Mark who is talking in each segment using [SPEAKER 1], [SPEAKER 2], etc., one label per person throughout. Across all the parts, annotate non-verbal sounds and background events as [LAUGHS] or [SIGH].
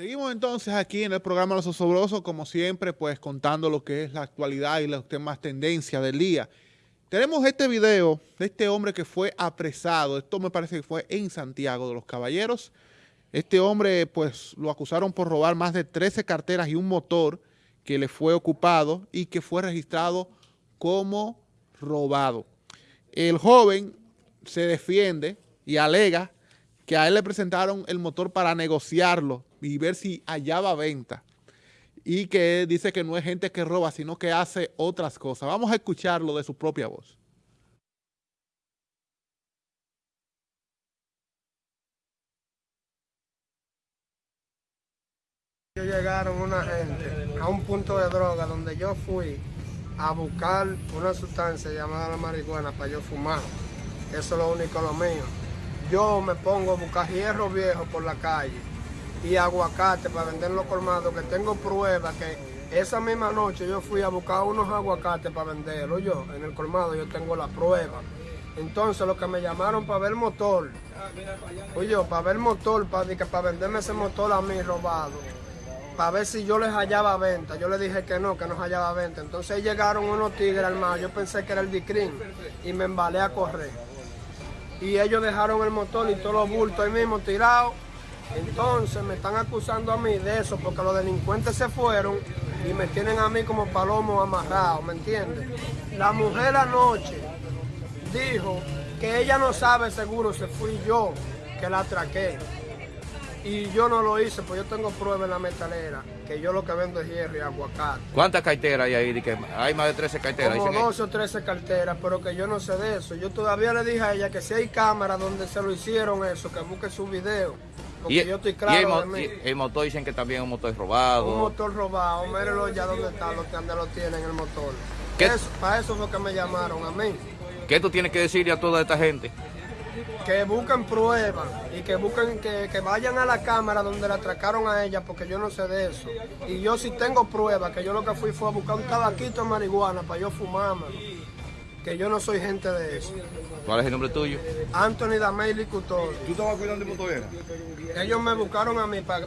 [SPEAKER 1] Seguimos entonces aquí en el programa Los Osobrosos, como siempre, pues contando lo que es la actualidad y las temas tendencia del día. Tenemos este video de este hombre que fue apresado, esto me parece que fue en Santiago de los Caballeros. Este hombre, pues, lo acusaron por robar más de 13 carteras y un motor que le fue ocupado y que fue registrado como robado. El joven se defiende y alega que a él le presentaron el motor para negociarlo y ver si hallaba venta. Y que dice que no es gente que roba, sino que hace otras cosas. Vamos a escucharlo de su propia voz.
[SPEAKER 2] Llegaron una gente a un punto de droga donde yo fui a buscar una sustancia llamada la marihuana para yo fumar. Eso es lo único lo mío. Yo me pongo a buscar hierro viejo por la calle y aguacate para vender los colmados, que tengo pruebas que esa misma noche yo fui a buscar unos aguacates para venderlo yo, en el colmado yo tengo la prueba. Entonces los que me llamaron para ver el motor, oye, para ver el motor, para, para venderme ese motor a mí robado, para ver si yo les hallaba venta. Yo les dije que no, que no hallaba venta. Entonces llegaron unos tigres armados, yo pensé que era el Dicrin y me embalé a correr. Y ellos dejaron el motor y todos los bultos ahí mismo tirados entonces me están acusando a mí de eso porque los delincuentes se fueron y me tienen a mí como palomo amarrado, ¿me entiendes? La mujer anoche dijo que ella no sabe seguro si fui yo que la atraqué. Y yo no lo hice, pues yo tengo pruebas en la metalera, que yo lo que vendo es hierro y aguacate.
[SPEAKER 3] ¿Cuántas carteras hay ahí? hay más de 13 carteras.
[SPEAKER 2] Como 12 o 13 carteras, pero que yo no sé de eso. Yo todavía le dije a ella que si hay cámaras donde se lo hicieron eso, que busque su video
[SPEAKER 3] y, yo estoy claro el, motor dicen que también es un motor robado.
[SPEAKER 2] Un motor robado, mírenlo ya donde está, lo que lo tienen el motor. para eso fue que me llamaron a mí.
[SPEAKER 3] ¿Qué tú tienes que decirle a toda esta gente?
[SPEAKER 2] Que busquen pruebas y que busquen que, que, vayan a la cámara donde la atracaron a ella, porque yo no sé de eso. Y yo sí tengo pruebas, que yo lo que fui fue a buscar un tabaquito de marihuana para yo fumármelo que yo no soy gente de eso.
[SPEAKER 3] ¿Cuál es el nombre tuyo?
[SPEAKER 2] Anthony Damey Licutor.
[SPEAKER 4] ¿Tú estabas cuidando de motorera?
[SPEAKER 2] Ellos me buscaron a mí para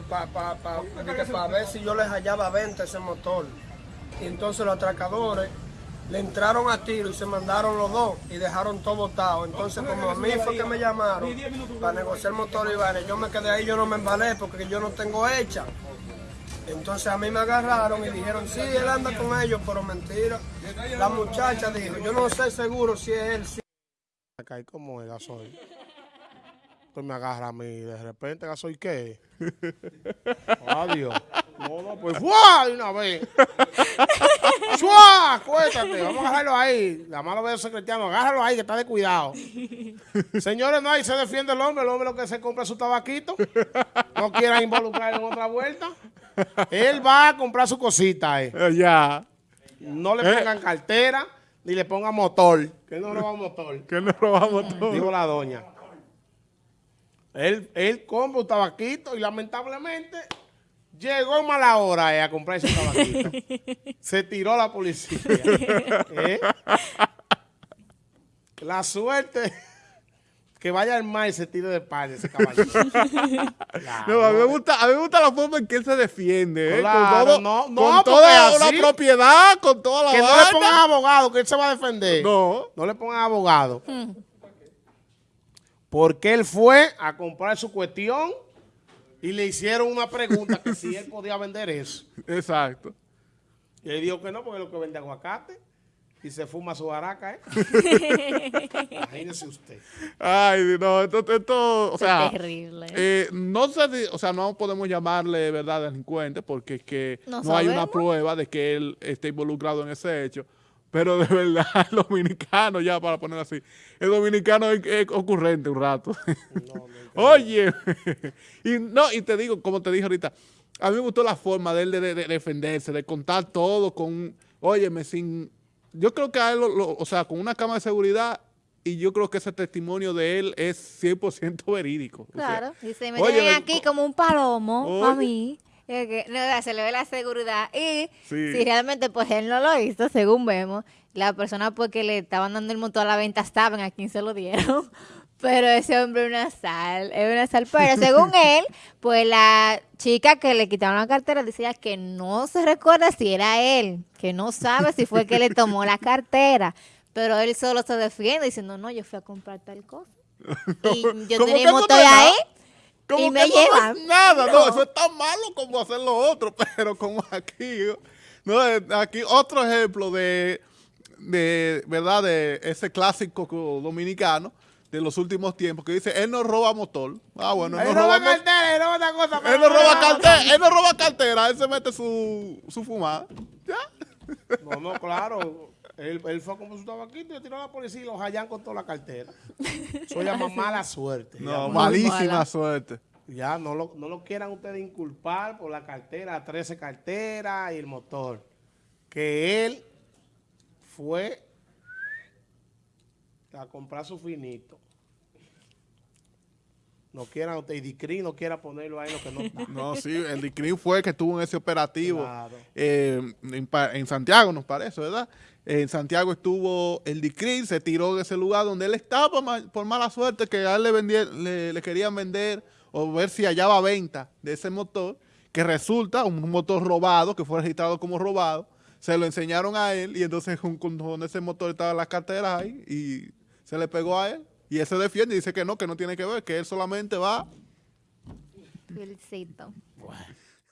[SPEAKER 2] ver si yo les hallaba venta ese motor. Y entonces los atracadores le entraron a tiro y se mandaron los dos y dejaron todo botado. Entonces como a mí fue que me llamaron para negociar el motor y yo me quedé ahí, yo no me embalé porque yo no tengo hecha. Entonces a mí me agarraron y dijeron, sí, él anda con ellos, pero mentira. La muchacha dijo, yo no sé seguro si es él. Si...
[SPEAKER 5] Acá como el gasoil. Pues me agarra a mí de repente, ¿gasoil qué? [LAUGHS] Adiós. No, no, pues ¡fua! De una vez. [LAUGHS] ¡Chua! Cuéntate, vamos a agarrarlo ahí. La mano veo secretiano, agárralo ahí que está de cuidado. [LAUGHS] Señores, no, ahí se defiende el hombre, el hombre lo que se compra su tabaquito. No quieran involucrar en otra vuelta. Él va a comprar su cosita. Eh.
[SPEAKER 1] eh ya.
[SPEAKER 5] No le pongan cartera ni le pongan motor. Que no roba motor.
[SPEAKER 1] Que no roba motor.
[SPEAKER 5] Dijo la doña. Él, él compra un tabaquito y lamentablemente llegó mala hora eh, a comprar ese tabaquito. [LAUGHS] Se tiró la policía. [LAUGHS] ¿Eh? La suerte [LAUGHS] que vaya al mar y se tire de par ese caballero.
[SPEAKER 1] no, a, mí me gusta, a mí me gusta la forma en que él se defiende. ¿eh?
[SPEAKER 5] con todo,
[SPEAKER 1] no, no, con toda la propiedad, con toda la
[SPEAKER 5] Que no le pongan abogado, que él se va a defender.
[SPEAKER 1] No.
[SPEAKER 5] No le pongan abogado. Porque él fue a comprar su cuestión y le hicieron una pregunta que si él podía vender eso. [LAUGHS]
[SPEAKER 1] Exacto.
[SPEAKER 5] Y él dijo que no, porque es lo que vende aguacate y se fuma su baraca, ¿eh? [LAUGHS] Imagínese usted.
[SPEAKER 1] Ay, no, esto, esto o sea...
[SPEAKER 6] terrible.
[SPEAKER 1] Eh, no sé, o sea, no podemos llamarle, ¿verdad?, delincuente, porque es que no, hay una prueba de que él esté involucrado en ese hecho. Pero de verdad, [LAUGHS] el dominicano, ya para poner así, el dominicano es, ocurrente un rato. [LAUGHS] Oye, [LAUGHS] y no, y te digo, como te dije ahorita, a mí me gustó la forma de él de, defenderse, de contar todo con, óyeme, sin yo creo que a él, o sea, con una cámara de seguridad, y yo creo que ese testimonio de él es 100% verídico.
[SPEAKER 6] Claro, y se me tienen aquí como un palomo a mí. No, se le ve la seguridad y si realmente pues él no lo hizo, según vemos, la persona porque le estaban dando el motor a la venta saben a quién se lo dieron. [LAUGHS] Pero ese hombre es una sal, es una sal. Pero según [LAUGHS] él, pues la chica que le quitaron la cartera decía que no se recuerda si era él, que no sabe si fue que le tomó la [LAUGHS] cartera. Pero él solo se defiende diciendo, no, yo fui a comprar tal cosa. Y yo
[SPEAKER 1] ¿Cómo
[SPEAKER 6] tenía motor ahí.
[SPEAKER 1] Como
[SPEAKER 6] Y me
[SPEAKER 1] que no nada, no.
[SPEAKER 6] No.
[SPEAKER 1] eso es tan malo como hacer lo otro, [LAUGHS] pero como aquí, no, eh, aquí otro ejemplo de, de, verdad, de ese clásico co- dominicano de los últimos tiempos que dice, él no roba motor. Ah, bueno, él
[SPEAKER 5] Él
[SPEAKER 1] no roba,
[SPEAKER 5] roba cartera, él roba otra cosa.
[SPEAKER 1] él no roba
[SPEAKER 5] roba
[SPEAKER 1] cartera, él no roba cartera, él se mete su, su fumada. Ya.
[SPEAKER 5] No, no, claro. Él, él fue como su tabaquito y le tiró a la policía y los hallan con toda la cartera. Eso llama [LAUGHS] mala suerte.
[SPEAKER 1] No, malísima
[SPEAKER 6] mala.
[SPEAKER 1] suerte.
[SPEAKER 5] Ya, no lo, no lo quieran ustedes inculpar por la cartera, 13 carteras y el motor. Que él fue a comprar su finito. No quieran y Dicri no quiera ponerlo ahí lo que no está. [LAUGHS]
[SPEAKER 1] No, sí, el DICRIN fue el que estuvo en ese operativo
[SPEAKER 5] Claro.
[SPEAKER 1] eh, en, en Santiago, nos parece, ¿verdad? En Santiago estuvo el DICRIN, se tiró de ese lugar donde él estaba por mala suerte que a él le, vendía- le, le querían vender o ver si hallaba venta de ese motor, que resulta un motor robado, que fue registrado como robado, se lo enseñaron a él y entonces con, con- ese motor estaban las carteras ahí y se le pegó a él. Y él se defiende y dice que no, que no tiene que ver, que él solamente va
[SPEAKER 6] Felicito.
[SPEAKER 5] Bueno.